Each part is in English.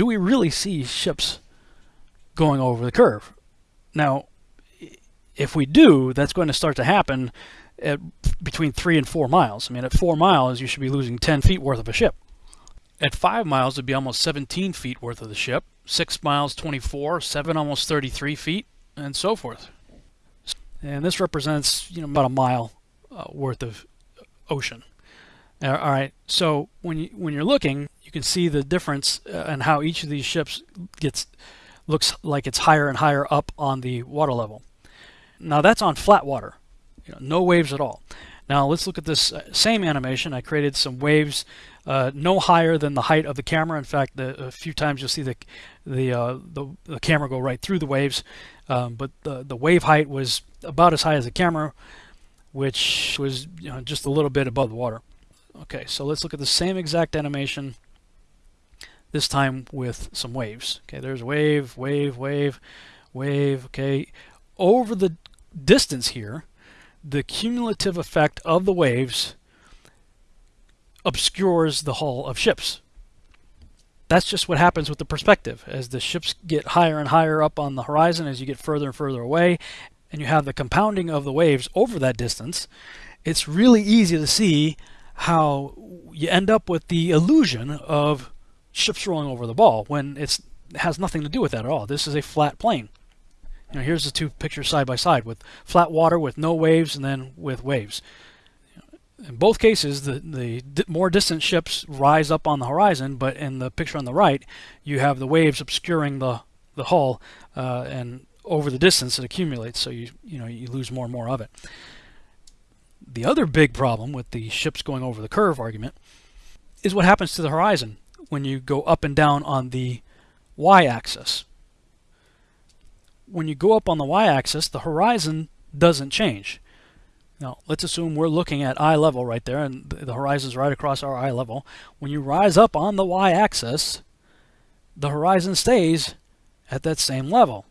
do we really see ships going over the curve? Now, if we do, that's going to start to happen at between three and four miles. I mean, at four miles, you should be losing 10 feet worth of a ship. At five miles, it'd be almost 17 feet worth of the ship. Six miles, 24. Seven, almost 33 feet, and so forth. And this represents, you know, about a mile uh, worth of ocean. All right. So when you when you're looking, you can see the difference uh, and how each of these ships gets looks like it's higher and higher up on the water level. Now that's on flat water, you know, no waves at all. Now let's look at this uh, same animation. I created some waves uh, no higher than the height of the camera. In fact, the, a few times you'll see the the, uh, the, the camera go right through the waves, um, but the the wave height was about as high as the camera, which was you know, just a little bit above the water. Okay, so let's look at the same exact animation. This time with some waves. Okay, there's wave, wave, wave, wave. Okay, over the distance here, the cumulative effect of the waves obscures the hull of ships. That's just what happens with the perspective. As the ships get higher and higher up on the horizon, as you get further and further away, and you have the compounding of the waves over that distance, it's really easy to see how you end up with the illusion of ships rolling over the ball when it has nothing to do with that at all. This is a flat plane. You know, here's the two pictures side by side with flat water with no waves and then with waves. In both cases, the, the more distant ships rise up on the horizon, but in the picture on the right, you have the waves obscuring the, the hull uh, and over the distance it accumulates, so you, you, know, you lose more and more of it. The other big problem with the ships going over the curve argument is what happens to the horizon when you go up and down on the y-axis when you go up on the y-axis, the horizon doesn't change. Now, let's assume we're looking at eye level right there, and the horizon's right across our eye level. When you rise up on the y-axis, the horizon stays at that same level.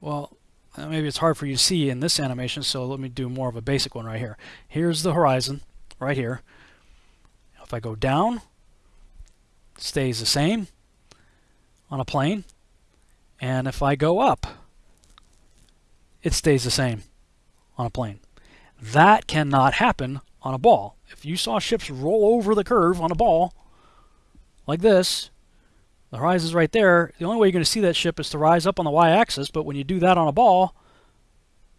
Well, uh, maybe it's hard for you to see in this animation, so let me do more of a basic one right here. Here's the horizon, right here. If I go down, it stays the same on a plane. And if I go up, it stays the same on a plane. That cannot happen on a ball. If you saw ships roll over the curve on a ball, like this, the horizon's right there, the only way you're going to see that ship is to rise up on the y-axis, but when you do that on a ball,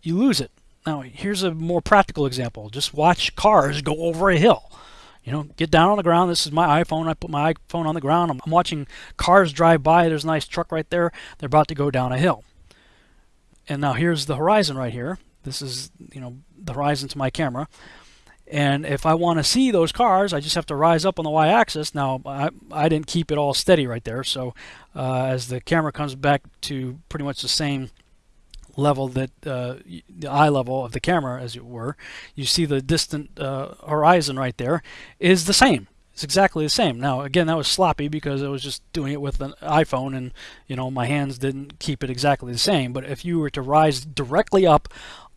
you lose it. Now, here's a more practical example. Just watch cars go over a hill. You know, get down on the ground. This is my iPhone. I put my iPhone on the ground. I'm, I'm watching cars drive by. There's a nice truck right there. They're about to go down a hill. And now here's the horizon right here. This is, you know, the horizon to my camera. And if I want to see those cars, I just have to rise up on the y-axis. Now, I, I didn't keep it all steady right there. So uh, as the camera comes back to pretty much the same level that uh, the eye level of the camera, as it were, you see the distant uh, horizon right there is the same. It's exactly the same. Now, again, that was sloppy because I was just doing it with an iPhone and, you know, my hands didn't keep it exactly the same. But if you were to rise directly up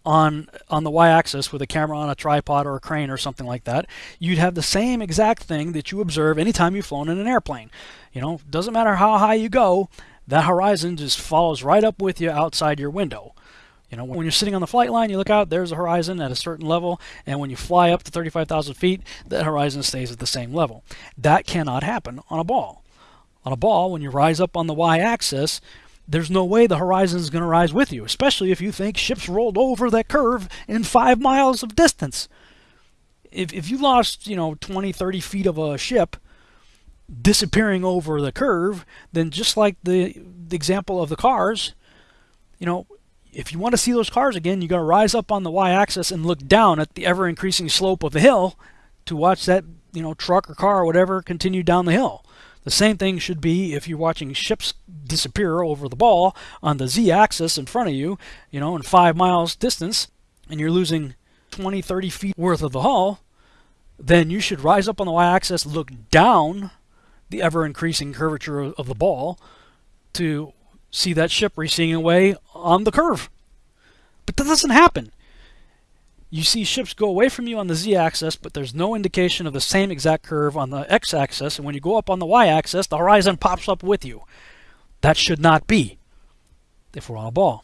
on on the y-axis with a camera on a tripod or a crane or something like that, you'd have the same exact thing that you observe anytime you've flown in an airplane. You know, doesn't matter how high you go, that horizon just follows right up with you outside your window. You know, when you're sitting on the flight line, you look out, there's a horizon at a certain level, and when you fly up to 35,000 feet, that horizon stays at the same level. That cannot happen on a ball. On a ball, when you rise up on the y-axis, there's no way the horizon is going to rise with you, especially if you think ships rolled over that curve in five miles of distance. If, if you lost, you know, 20, 30 feet of a ship, disappearing over the curve, then just like the, the example of the cars, you know, if you want to see those cars again, you're going to rise up on the y-axis and look down at the ever-increasing slope of the hill to watch that, you know, truck or car or whatever continue down the hill. The same thing should be if you're watching ships disappear over the ball on the z-axis in front of you, you know, in five miles distance, and you're losing 20, 30 feet worth of the hull, then you should rise up on the y-axis, look down the ever-increasing curvature of the ball to see that ship receding away on the curve. But that doesn't happen. You see ships go away from you on the z-axis, but there's no indication of the same exact curve on the x-axis. And when you go up on the y-axis, the horizon pops up with you. That should not be if we're on a ball.